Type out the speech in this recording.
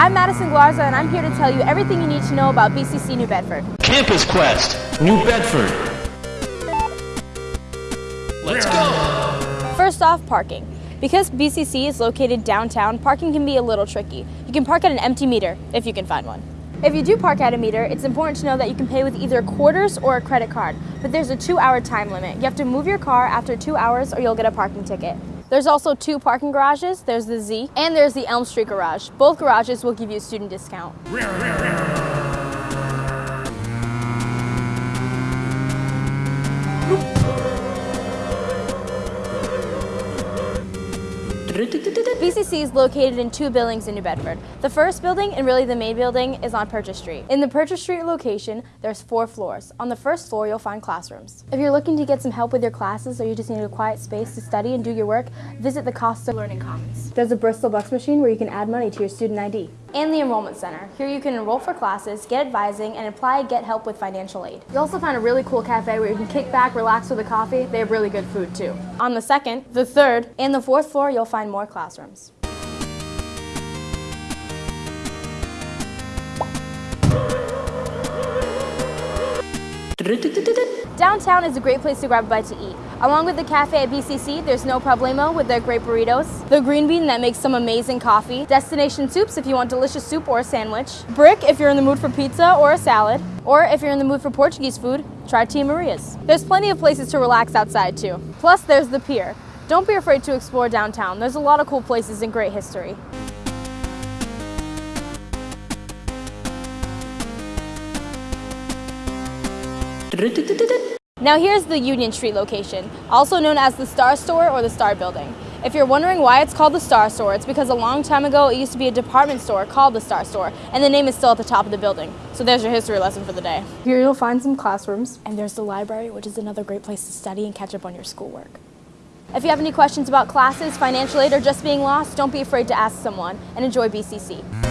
I'm Madison Glarza and I'm here to tell you everything you need to know about BCC New Bedford. Campus Quest, New Bedford. Let's go! First off, parking. Because BCC is located downtown, parking can be a little tricky. You can park at an empty meter, if you can find one. If you do park at a meter, it's important to know that you can pay with either quarters or a credit card, but there's a two hour time limit. You have to move your car after two hours or you'll get a parking ticket. There's also two parking garages, there's the Z, and there's the Elm Street garage. Both garages will give you a student discount. BCC is located in two buildings in New Bedford. The first building, and really the main building, is on Purchase Street. In the Purchase Street location, there's four floors. On the first floor, you'll find classrooms. If you're looking to get some help with your classes or you just need a quiet space to study and do your work, visit the Costa Learning Commons. There's a Bristol Bucks machine where you can add money to your student ID. And the Enrollment Center. Here you can enroll for classes, get advising, and apply get help with financial aid. You'll also find a really cool cafe where you can kick back, relax with a coffee. They have really good food too. On the second, the third, and the fourth floor, you'll find more classrooms. Downtown is a great place to grab a bite to eat. Along with the cafe at BCC, there's No Problemo with their great burritos, the Green Bean that makes some amazing coffee, Destination Soups if you want delicious soup or a sandwich, Brick if you're in the mood for pizza or a salad, or if you're in the mood for Portuguese food, try Tia Maria's. There's plenty of places to relax outside too. Plus there's the pier. Don't be afraid to explore downtown. There's a lot of cool places and great history. Now here's the Union Street location, also known as the Star Store or the Star Building. If you're wondering why it's called the Star Store, it's because a long time ago it used to be a department store called the Star Store, and the name is still at the top of the building. So there's your history lesson for the day. Here you'll find some classrooms, and there's the library, which is another great place to study and catch up on your schoolwork. If you have any questions about classes, financial aid, or just being lost, don't be afraid to ask someone, and enjoy BCC.